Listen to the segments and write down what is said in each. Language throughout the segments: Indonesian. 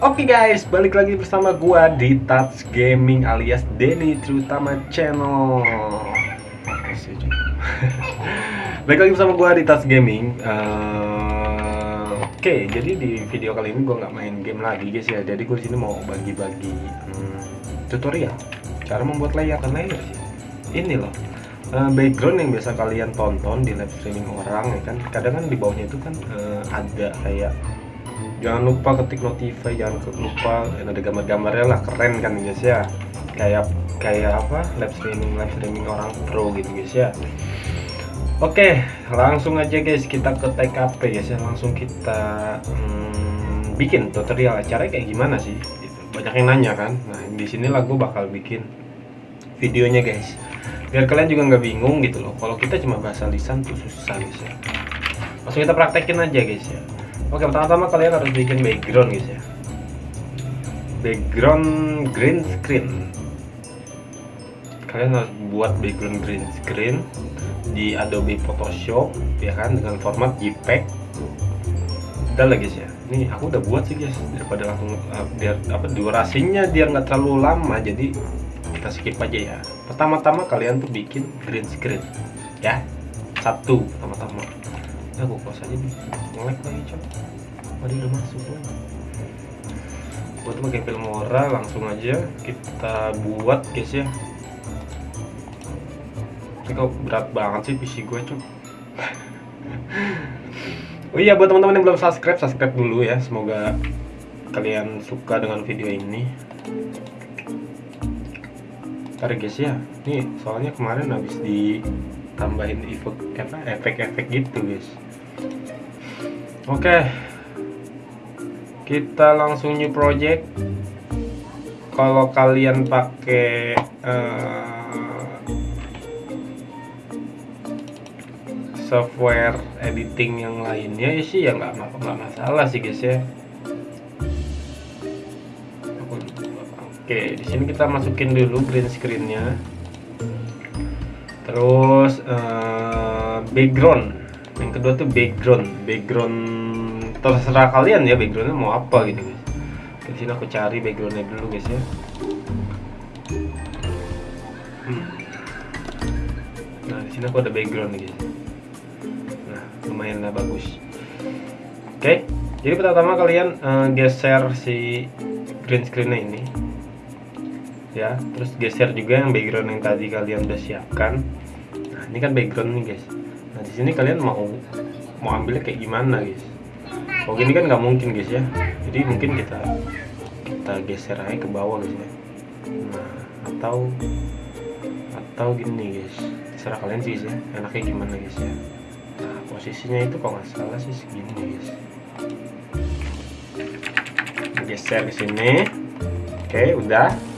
Oke guys, balik lagi bersama gua di Touch Gaming alias Denny Terutama Channel. balik lagi bersama gua di Touch Gaming. Uh, Oke, jadi di video kali ini gua nggak main game lagi guys ya. Jadi gua sini mau bagi-bagi hmm, tutorial cara membuat layer dan layer sih. Ini loh uh, background yang biasa kalian tonton di live streaming orang ya kan kadang kan di bawahnya itu kan uh, ada kayak jangan lupa ketik notify jangan lupa ada gambar-gambarnya lah keren kan guys ya. Kayak kayak apa? Live streaming live streaming orang pro gitu guys ya. Oke langsung aja guys kita ke TKP guys ya. Langsung kita hmm, bikin tutorial caranya kayak gimana sih? Gitu. banyak yang nanya kan. Nah di sini gue bakal bikin videonya guys. Biar kalian juga nggak bingung gitu loh. Kalau kita cuma bahasa lisan tuh susah guys ya. Langsung kita praktekin aja guys ya oke pertama-tama kalian harus bikin background guys ya. Background green screen. Kalian harus buat background green screen di Adobe Photoshop ya kan dengan format JPEG. Udah lah guys ya. Ini aku udah buat sih guys daripada langsung uh, biar apa durasinya biar nggak terlalu lama jadi kita skip aja ya. Pertama-tama kalian tuh bikin green screen ya. Satu pertama-tama ya gue close aja nih ngelek lagi cok. Tadi udah masuk loh buat pakai filmora langsung aja kita buat guys ya. Ini kok berat banget sih PC gue cok. Oh iya buat teman-teman yang belum subscribe, subscribe dulu ya. Semoga kalian suka dengan video ini. Ntar guys ya. Ini soalnya kemarin habis ditambahin efek apa efek-efek gitu guys. Oke. Kita langsung new project. Kalau kalian pakai uh, software editing yang lainnya ya sih ya nggak masalah sih guys ya. Oke, di sini kita masukin dulu green screennya. Terus uh, background. Yang kedua tuh background. Background terserah kalian ya backgroundnya mau apa gitu guys. Di sini aku cari backgroundnya dulu guys ya. Hmm. Nah di sini aku ada background guys. Nah lumayan lah bagus. Oke, jadi pertama kalian uh, geser si green screennya ini ya. Terus geser juga yang background yang tadi kalian udah siapkan. Nah ini kan background nih guys. Nah di sini kalian mau mau ambilnya kayak gimana guys? Kalau gini kan nggak mungkin guys ya. Jadi mungkin kita kita geser aja ke bawah guys ya. Nah atau atau gini guys. Terserah kalian sih ya. Enaknya gimana guys ya. Nah posisinya itu kalau nggak salah sih segini guys. Geser ke sini. Oke udah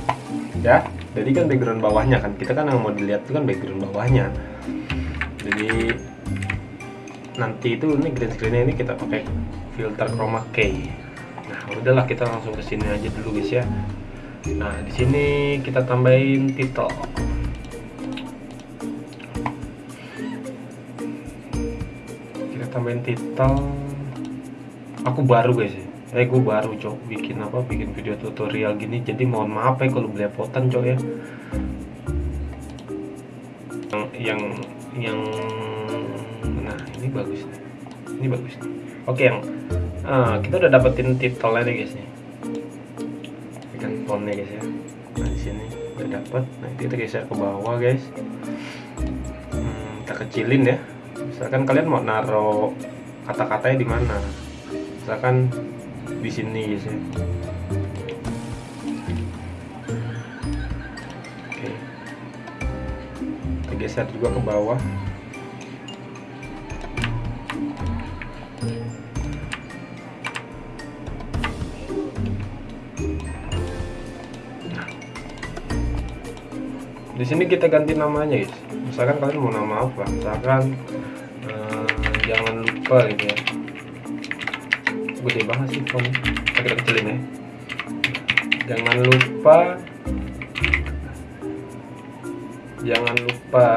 ya jadi kan background bawahnya kan. Kita kan yang mau dilihat itu kan background bawahnya. Jadi nanti itu ini green screennya ini kita pakai filter chroma key. Nah udahlah kita langsung ke sini aja dulu guys ya. Nah di sini kita tambahin title kita tambahin title aku baru guys ya eh gue baru cok bikin apa bikin video tutorial gini. Jadi mohon maaf ya kalau belepotan cok ya. Yang yang yang nah ini bagus nih. Ini bagus nih. Oke yang ah, kita udah dapetin titelnya nih guys nih. Ini kan fontnya guys ya. Nah di sini udah dapet. Nah kita geser ke bawah guys. Hmm, kita kecilin ya. Misalkan kalian mau naruh kata-katanya di mana? Misalkan di sini guys ya oke. Kita geser juga ke bawah. Di sini kita ganti namanya guys. Misalkan kalian mau nama apa? Misalkan uh, jangan lupa gitu ya gede banget sih font kita kecilin ya. Jangan lupa jangan lupa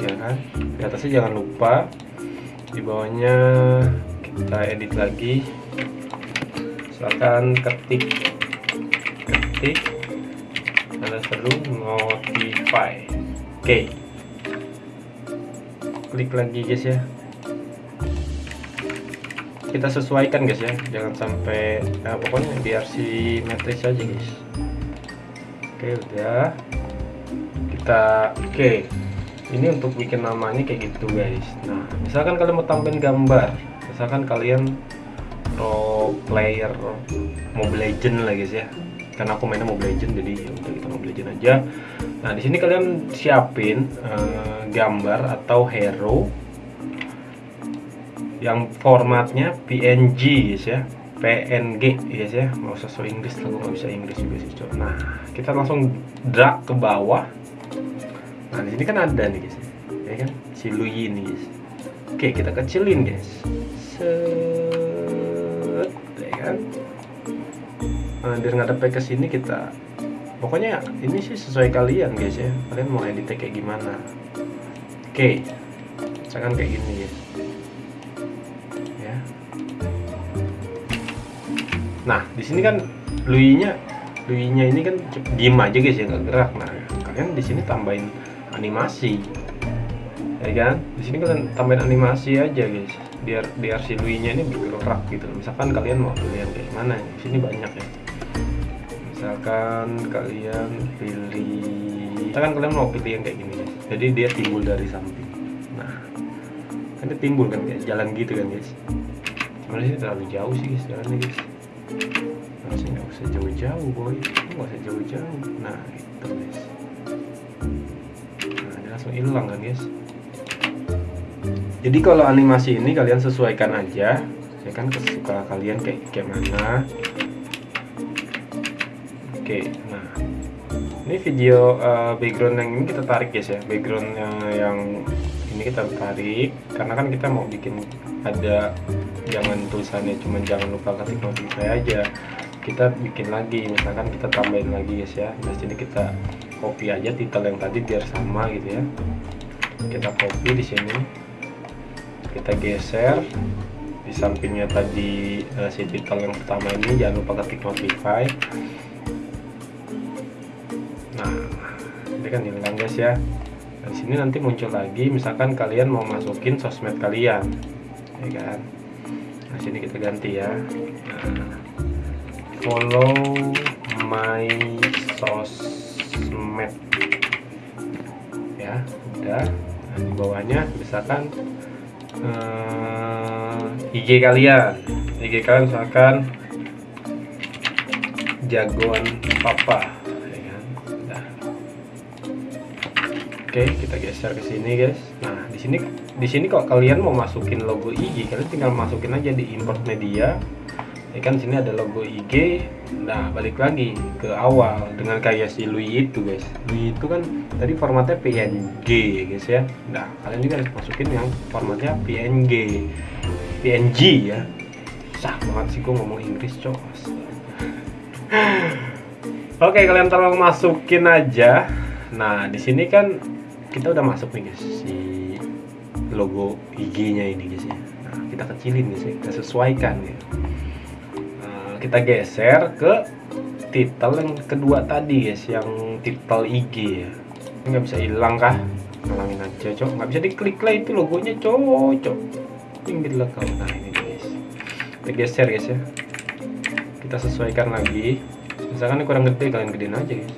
ya kan? Di atasnya jangan lupa di bawahnya kita edit lagi. Misalkan ketik ketik ada seru notify. Oke. Okay. klik lagi guys ya kita sesuaikan guys ya. Jangan sampai nah, pokoknya biar simetris aja guys. Oke udah. Kita oke. Ini untuk bikin namanya kayak gitu guys. Nah misalkan kalian mau tambahin gambar. Misalkan kalian pro player Mobile Legend lah guys ya. Karena aku mainnya Mobile Legend jadi ya udah kita Mobile Legend aja. Nah di sini kalian siapin uh, gambar atau hero yang formatnya PNG guys ya. PNG guys ya. Usah so Inggris lah nggak bisa Inggris juga sih coba nah kita langsung drag ke bawah. Nah di sini kan ada nih guys ya. Kan? Si Lui ini guys. Oke kita kecilin guys. Set ya kan? Nah, biar ngadep ke sini kita pokoknya ini sih sesuai kalian guys ya. Kalian mau editnya kayak gimana? Oke misalkan kayak gini guys nah di sini kan Lui-nya Lui-nya ini kan diem aja guys ya nggak gerak. Nah kalian di sini tambahin animasi ya kan? Di sini kalian tambahin animasi aja guys biar biar si Lui-nya ini bergerak gitu. Misalkan kalian mau pilih yang kayak mana di sini banyak ya. Misalkan kalian pilih misalkan kalian mau pilih yang kayak gini guys. Jadi dia timbul dari samping. Nah kan timbul kan kayak jalan gitu kan guys. Cuman sih terlalu jauh sih guys jalannya guys masih nggak usah jauh-jauh boy. Nggak usah jauh-jauh. Nah itu guys. Nah dia langsung hilang kan guys. Jadi kalau animasi ini kalian sesuaikan aja ya kan kesukaan kalian kayak kayak mana. Oke nah. Ini video uh, background yang ini kita tarik guys ya. Background yang, yang ini kita tarik karena kan kita mau bikin ada jangan tulisannya cuma jangan lupa ketik notify aja. Kita bikin lagi misalkan kita tambahin lagi guys ya. Nah sini kita copy aja titel yang tadi biar sama gitu ya. Kita copy di sini. Kita geser. Di sampingnya tadi uh, si titel yang pertama ini jangan lupa ketik notify nah ini kan hilang guys ya di sini nanti muncul lagi misalkan kalian mau masukin sosmed kalian ya kan? Nah sini kita ganti ya. Nah, follow my sosmed. Ya udah. Nah, di bawahnya misalkan eh, IG kalian. IG kalian misalkan jagoan papa oke kita geser ke sini guys. Nah di sini di sini kok kalian mau masukin logo IG kalian tinggal masukin aja di import media. Ya kan sini ada logo IG nah balik lagi ke awal dengan kayak si Louis itu guys. Louis itu kan tadi formatnya PNG guys ya. Nah kalian juga harus masukin yang formatnya PNG PNG ya. Sah banget sih gue ngomong Inggris cok. Oke kalian tolong masukin aja. Nah di sini kan kita udah masuk nih guys si logo IG nya ini guys ya. Nah kita kecilin guys ya. Kita sesuaikan ya. Kita geser ke titel yang kedua tadi guys yang titel IG ya. Nggak bisa hilang kah? Ngalangin aja cok. Nggak bisa diklik lah itu logonya cocok. Pinggir lah kau. Nah ini guys. Kita geser guys ya. Kita sesuaikan lagi. Misalkan ini kurang gede kalian gedein aja guys.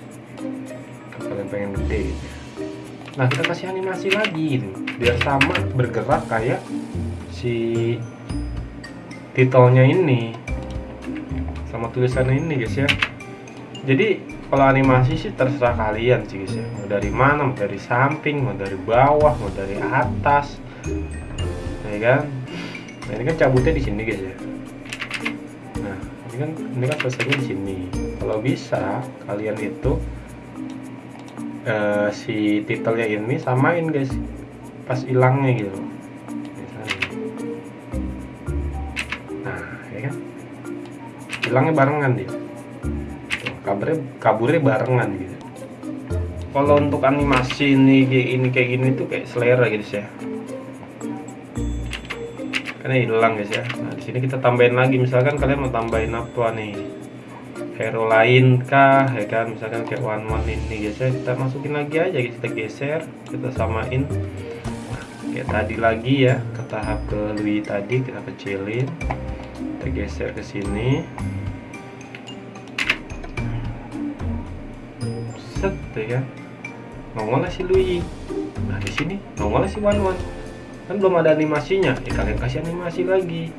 Kalau kalian pengen gede gitu. Nah kita kasih animasi lagi gitu. Biar sama bergerak kayak si titelnya ini. Sama tulisannya ini guys ya. Jadi kalau animasi sih terserah kalian sih guys ya. Mau dari mana mau dari samping mau dari bawah mau dari atas. Ya kan? Nah ini kan cabutnya di sini guys ya. Nah ini kan ini kan selesainya di sini. Kalau bisa kalian itu uh, si titelnya ini samain guys. Pas hilangnya gitu. Hilangnya barengan dia. Kabarnya kaburnya barengan gitu. Kalau untuk animasi ini kayak ini kayak gini tuh kayak selera gitu ya. Karena hilang guys ya. Nah di sini kita tambahin lagi. Misalkan kalian mau tambahin apa nih hero lain kah ya kan? Misalkan kayak one one ini ya kita masukin lagi aja kita geser kita samain. Kayak tadi lagi ya ke tahap ke Louis tadi kita kecilin. Kita geser ke sini. Set ya kan? Nongol si Louis nah di sini nongol si one one kan belum ada animasinya. Ya kalian kasih animasi lagi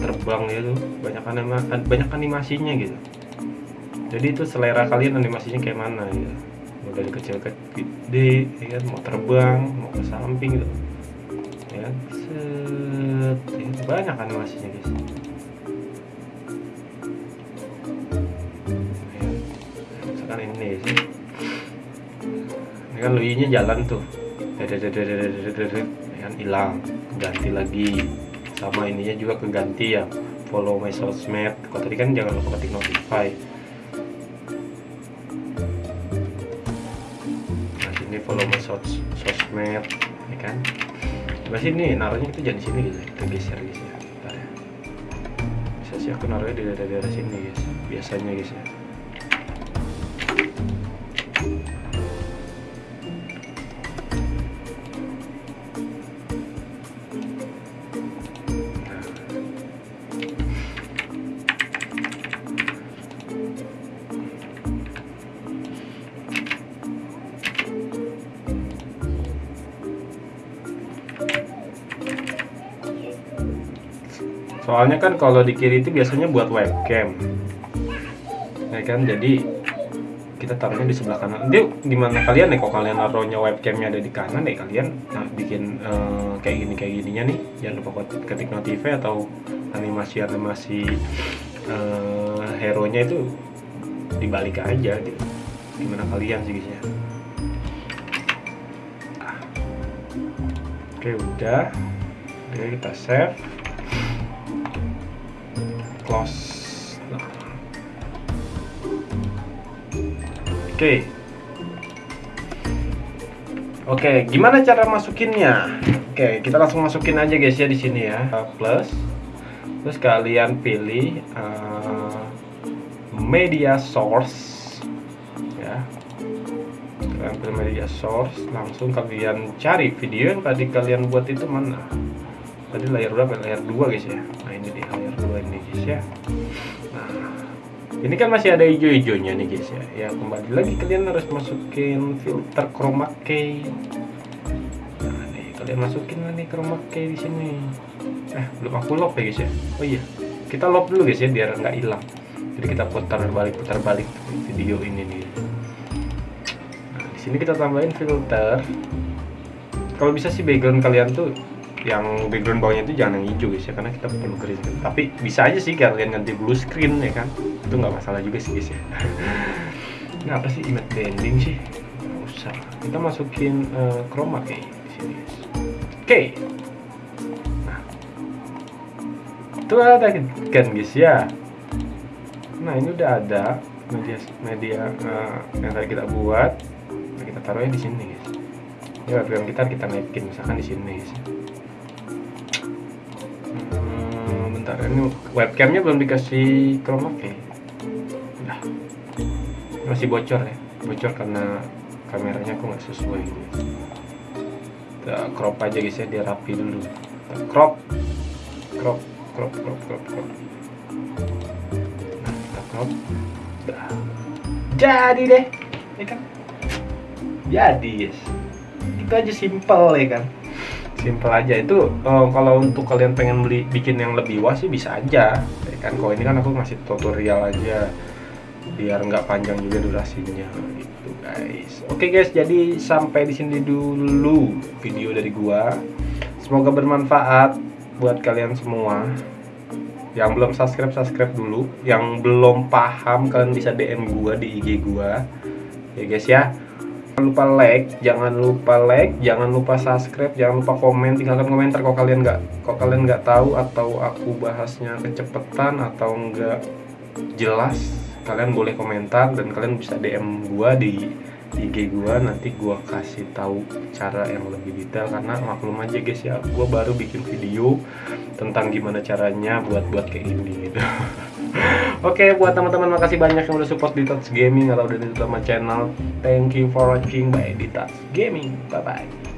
terbang gitu. Banyak anima banyak animasinya gitu. Jadi itu selera kalian animasinya kayak mana gitu. Mau dari kecil ke gede ya kan? Mau terbang mau ke samping gitu. Ya kan? set. Ya, banyak animasinya guys ya, misalkan ini sih. Ini kan luinya jalan tuh. Kan? Hilang. Ganti lagi sama ininya juga keganti ya follow my sosmed kalau tadi kan jangan lupa ketik notify. Nah sini follow my sos sosmed ya kan? Coba sini naruhnya itu jadi sini gitu kita geser guys ya. Ya. Bisa sih aku naruhnya di daerah-daerah sini guys. Biasanya guys ya soalnya kan kalau di kiri itu biasanya buat webcam. Ya kan? Jadi kita taruhnya di sebelah kanan. Dia gimana kalian nih kok kalian naruhnya webcamnya ada di kanan nih kalian nah, bikin uh, kayak gini kayak gininya nih. Jangan lupa ketik notify atau animasi animasi uh, hero nya itu dibalik aja gitu. Gimana kalian sih guys ya? Oke udah. Oke kita save close. Oke. Oke gimana cara masukinnya? Oke kita langsung masukin aja guys ya di sini ya. Plus. Terus kalian pilih uh, media source. Ya. Kalian pilih media source langsung kalian cari video yang tadi kalian buat itu mana? Tadi layar berapa? Layar 2 guys ya ini kan masih ada hijau-hijaunya nih guys ya. Ya kembali lagi kalian harus masukin filter chroma key. Nah nih kalian masukin nih chroma key di sini. Eh belum aku lock ya guys ya? Oh iya. Kita lock dulu guys ya biar nggak hilang. Jadi kita putar balik putar balik video ini nih. Nah di sini kita tambahin filter. Kalau bisa sih background kalian tuh yang background bawahnya itu jangan yang hijau guys ya karena kita perlu green screen tapi bisa aja sih kalian ganti blue screen ya kan. Itu nggak masalah juga sih guys ya. Ini apa sih image blending sih? Nggak usah. Kita masukin uh, chroma key di sini guys. Oke. Nah. Itu ada kan guys ya. Nah ini udah ada media media uh, yang tadi kita buat. Nah, kita taruhnya di sini guys. Ini webcam kita kita naikin misalkan di sini guys ini webcamnya belum dikasih chroma key udah. Masih bocor ya? Bocor karena kameranya aku nggak sesuai. Kita crop aja guys ya dia rapi dulu. Kita crop. Crop crop crop crop crop. Nah kita crop. Udah. Jadi deh ya kan? Jadi guys itu aja simple ya kan simple aja. Itu uh, kalau untuk kalian pengen beli bikin yang lebih luas sih bisa aja. Ya kan kalau ini kan aku masih tutorial aja. Biar nggak panjang juga durasinya. Gitu guys. Oke guys jadi sampai di sini dulu video dari gua. Semoga bermanfaat buat kalian semua. Yang belum subscribe subscribe dulu. Yang belum paham kalian bisa DM gua di IG gua. Ya guys ya lupa like jangan lupa like jangan lupa subscribe jangan lupa komen tinggalkan komentar kalau kalian nggak kalau kalian nggak tahu atau aku bahasnya kecepatan atau nggak jelas kalian boleh komentar dan kalian bisa DM gua di IG gua. Nanti gua kasih tahu cara yang lebih detail karena maklum aja guys ya. Gua baru bikin video tentang gimana caranya buat buat kayak ini gitu Oke, buat teman-teman makasih banyak yang udah support di Touch Gaming atau udah di sama channel. Thank you for watching by Touch Gaming. Bye bye.